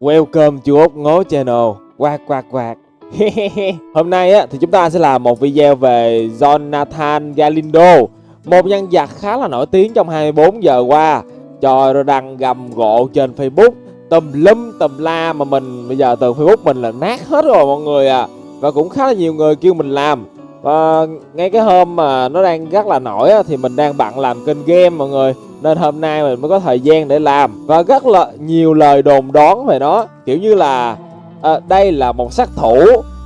Welcome to Út Ngố Channel. Quạt quạt quạt Hôm nay á, thì chúng ta sẽ làm một video về Jonathan Galindo Một nhân vật khá là nổi tiếng trong 24 giờ qua. Trời ơi, đăng gầm gộ trên Facebook. Tùm lum tùm la mà mình bây giờ từ Facebook mình là nát hết rồi mọi người à. Và cũng khá là nhiều người kêu mình làm. Và ngay cái hôm mà nó đang rất là nổi á, thì mình đang bận làm kênh game mọi người nên hôm nay mình mới có thời gian để làm. Và rất là nhiều lời đồn đoán về nó. Kiểu như là à, đây là một sát thủ.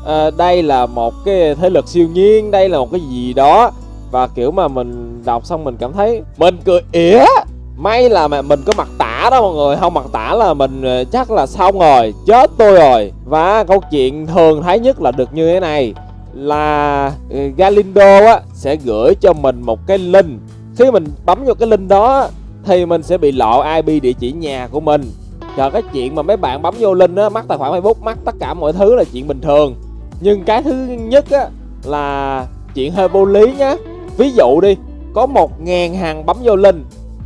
À, đây là một cái thế lực siêu nhiên. Đây là một cái gì đó. Và kiểu mà mình đọc xong mình cảm thấy mình cười ỉa? May là mà mình có mặt tả đó mọi người. Không mặt tả là mình à, chắc là xong rồi. Chết tôi rồi. Và câu chuyện thường thấy nhất là được như thế này. Là ừ, Galindo á sẽ gửi cho mình một cái link khi mình bấm vô cái link đó thì mình sẽ bị lộ IP địa chỉ nhà của mình. Trời cái chuyện mà mấy bạn bấm vô link á mắc tài khoản Facebook mắc tất cả mọi thứ là chuyện bình thường. Nhưng cái thứ nhất á là chuyện hơi vô lý nhá. Ví dụ đi có một ngàn hàng bấm vô link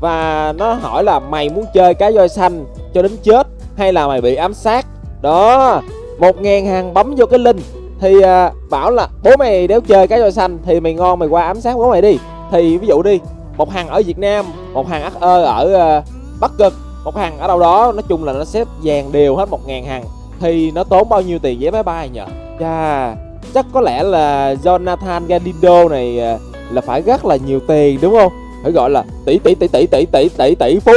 và nó hỏi là mày muốn chơi cá voi xanh cho đến chết hay là mày bị ám sát? Đó một ngàn hàng bấm vô cái link thì à, bảo là bố mày đéo chơi cá voi xanh thì mày ngon mày qua ám sát bố mày đi. Thì ví dụ đi một hàng ở Việt Nam một hàng HE ở ờ, Bắc Cực một hàng ở đâu đó. Nói chung là nó xếp dàn đều hết một ngàn hàng. Thì nó tốn bao nhiêu tiền vé máy bay nhỉ? Chà, chắc có lẽ là Jonathan Galindo này ờ, là phải rất là nhiều tiền đúng không? Phải gọi là tỷ tỷ tỷ tỷ tỷ tỷ tỷ tỷ phú.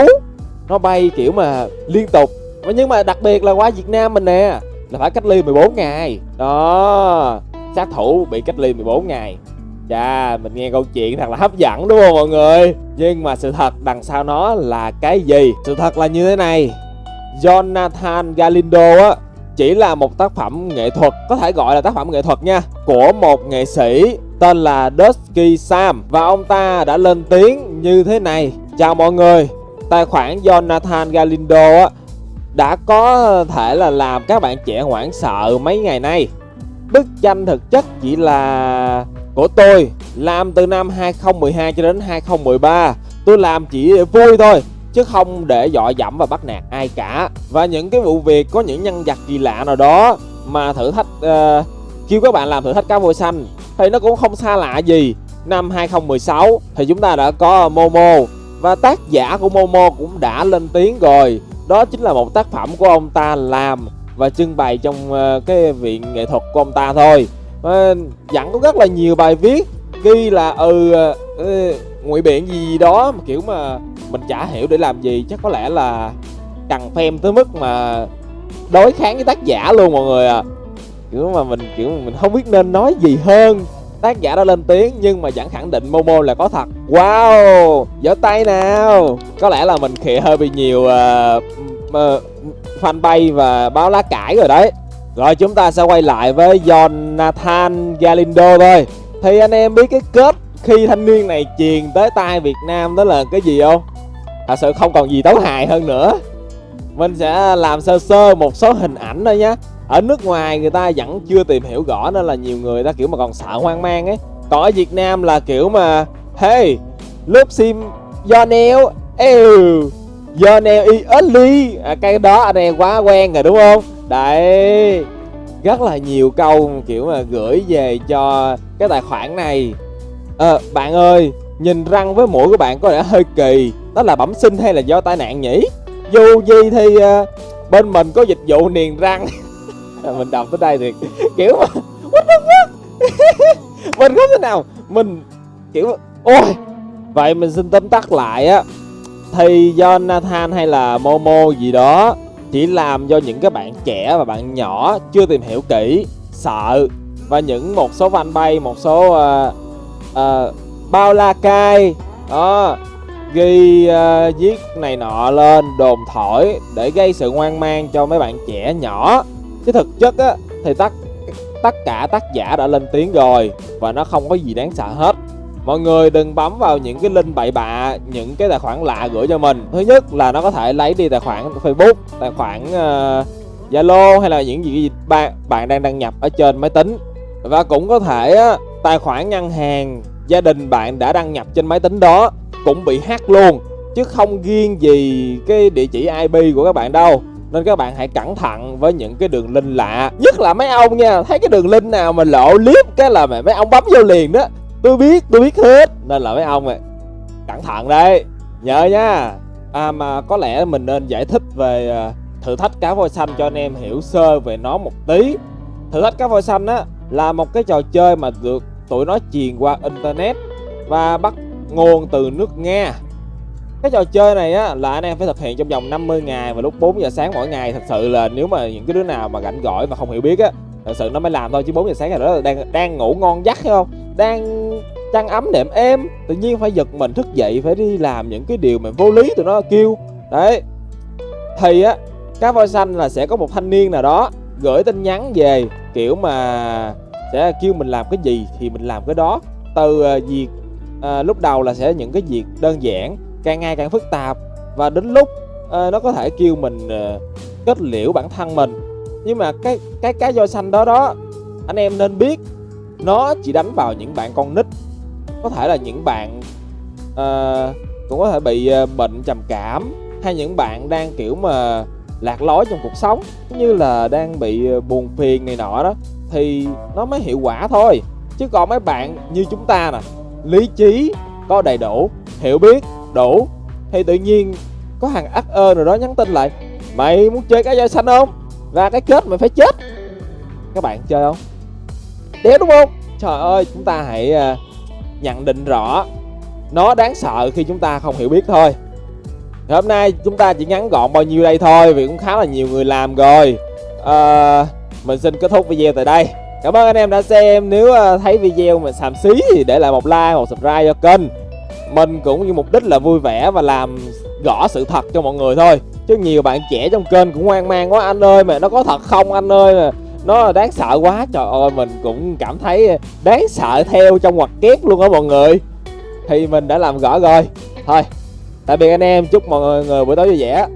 Nó bay kiểu mà liên tục. Nhưng mà đặc biệt là qua Việt Nam mình nè là phải cách ly 14 ngày. Đó sát thủ bị cách ly 14 ngày. Chà, mình nghe câu chuyện thật là hấp dẫn đúng không mọi người? Nhưng mà sự thật đằng sau nó là cái gì? Sự thật là như thế này Jonathan Galindo á chỉ là một tác phẩm nghệ thuật, có thể gọi là tác phẩm nghệ thuật nha Của một nghệ sĩ tên là Dusky Sam Và ông ta đã lên tiếng như thế này Chào mọi người, tài khoản Jonathan Galindo á đã có thể là làm các bạn trẻ hoảng sợ mấy ngày nay Bức tranh thực chất chỉ là của tôi làm từ năm 2012 cho đến 2013 tôi làm chỉ để vui thôi chứ không để dọa dẫm và bắt nạt ai cả. Và những cái vụ việc có những nhân vật kỳ lạ nào đó mà thử thách uh, kêu các bạn làm thử thách cá voi xanh thì nó cũng không xa lạ gì. Năm 2016 thì chúng ta đã có Momo và tác giả của Momo cũng đã lên tiếng rồi. Đó chính là một tác phẩm của ông ta làm và trưng bày trong uh, cái viện nghệ thuật của ông ta thôi. Ờ, à, dặn có rất là nhiều bài viết ghi là ừ uh, ngụy biện gì đó mà kiểu mà mình chả hiểu để làm gì. Chắc có lẽ là cần phèm tới mức mà đối kháng với tác giả luôn mọi người à. Kiểu mà mình kiểu mình không biết nên nói gì hơn. Tác giả đã lên tiếng nhưng mà vẫn khẳng định Momo là có thật. Wow giơ tay nào. Có lẽ là mình khịa hơi bị nhiều uh, uh, fanpage và báo lá cải rồi đấy rồi chúng ta sẽ quay lại với Jonathan Galindo thôi. Thì anh em biết cái kết khi thanh niên này truyền tới tay Việt Nam đó là cái gì không? Thật sự không còn gì tấu hài hơn nữa. Mình sẽ làm sơ sơ một số hình ảnh thôi nhé Ở nước ngoài người ta vẫn chưa tìm hiểu rõ nên là nhiều người ta kiểu mà còn sợ hoang mang ấy. Còn ở Việt Nam là kiểu mà Hey, lớp sim do neo Ew, do neo y ly. À, Cái đó anh em quá quen rồi đúng không? Đấy Rất là nhiều câu kiểu mà gửi về cho cái tài khoản này. Ờ bạn ơi Nhìn răng với mũi của bạn có vẻ hơi kỳ Đó là bẩm sinh hay là do tai nạn nhỉ? Dù gì thì uh, bên mình có dịch vụ niềng răng. Mình đọc tới đây thì kiểu mà What the fuck? Mình không thể nào Mình kiểu Ôi Vậy mình xin tóm tắt lại á. Thì do Nathan hay là Momo gì đó chỉ làm do những cái bạn trẻ và bạn nhỏ chưa tìm hiểu kỹ sợ. Và những một số fanpage một số uh, uh, bao la cai đó ghi uh, viết này nọ lên đồn thổi để gây sự hoang mang cho mấy bạn trẻ nhỏ. Chứ thực chất á thì tất tất cả tác giả đã lên tiếng rồi và nó không có gì đáng sợ hết mọi người đừng bấm vào những cái link bậy bạ những cái tài khoản lạ gửi cho mình. Thứ nhất là nó có thể lấy đi tài khoản facebook tài khoản ờ, zalo uh, hay là những gì bạn bạn đang đăng nhập ở trên máy tính. Và cũng có thể uh, tài khoản ngân hàng gia đình bạn đã đăng nhập trên máy tính đó cũng bị hack luôn chứ không riêng gì cái địa chỉ IP của các bạn đâu. Nên các bạn hãy cẩn thận với những cái đường link lạ. Nhất là mấy ông nha thấy cái đường link nào mà lộ clip cái là mấy ông bấm vô liền đó tôi biết tôi biết hết. Nên là mấy ông ạ cẩn thận đây nhớ nha. À mà có lẽ mình nên giải thích về à, thử thách cá voi xanh cho anh em hiểu sơ về nó một tí. Thử thách cá voi xanh á, là một cái trò chơi mà được tụi nó truyền qua internet và bắt nguồn từ nước nga. Cái trò chơi này á, là anh em phải thực hiện trong vòng 50 ngày và lúc 4 giờ sáng mỗi ngày. Thật sự là nếu mà những cái đứa nào mà rảnh gỏi mà không hiểu biết á, thật sự nó mới làm thôi, chứ 4 giờ sáng này đó là đang đang ngủ ngon giấc hay không? Đang chăn ấm đệm êm tự nhiên phải giật mình thức dậy phải đi làm những cái điều mà vô lý tụi nó kêu. Đấy. Thì á cá voi xanh là sẽ có một thanh niên nào đó gửi tin nhắn về kiểu mà sẽ kêu mình làm cái gì thì mình làm cái đó. Từ ờ, việc à, lúc đầu là sẽ những cái việc đơn giản càng ngày càng phức tạp và đến lúc à, nó có thể kêu mình à, kết liễu bản thân mình. Nhưng mà cái cái cái voi xanh đó đó anh em nên biết nó chỉ đánh vào những bạn con nít. Có thể là những bạn uh, cũng có thể bị uh, bệnh trầm cảm hay những bạn đang kiểu mà lạc lối trong cuộc sống như là đang bị uh, buồn phiền này nọ đó thì nó mới hiệu quả thôi. Chứ còn mấy bạn như chúng ta nè lý trí có đầy đủ hiểu biết đủ thì tự nhiên có hàng ắt ơ rồi đó nhắn tin lại mày muốn chơi cái voi xanh không? Ra cái kết mày phải chết. Các bạn chơi không? Đéo đúng không? Trời ơi chúng ta hãy ờ, nhận định rõ. Nó đáng sợ khi chúng ta không hiểu biết thôi. Thì hôm nay chúng ta chỉ ngắn gọn bao nhiêu đây thôi vì cũng khá là nhiều người làm rồi. À, mình xin kết thúc video tại đây. Cảm ơn anh em đã xem. Nếu ờ, thấy video mà xàm xí thì để lại một like một subscribe cho kênh. Mình cũng như mục đích là vui vẻ và làm rõ sự thật cho mọi người thôi. Chứ nhiều bạn trẻ trong kênh cũng hoang mang quá anh ơi mà nó có thật không anh ơi? mà nó đáng sợ quá, trời ơi, mình cũng cảm thấy đáng sợ theo trong ngoặc kép luôn á mọi người. Thì mình đã làm rõ rồi. Thôi, tạm biệt anh em, chúc mọi người buổi tối vui vẻ.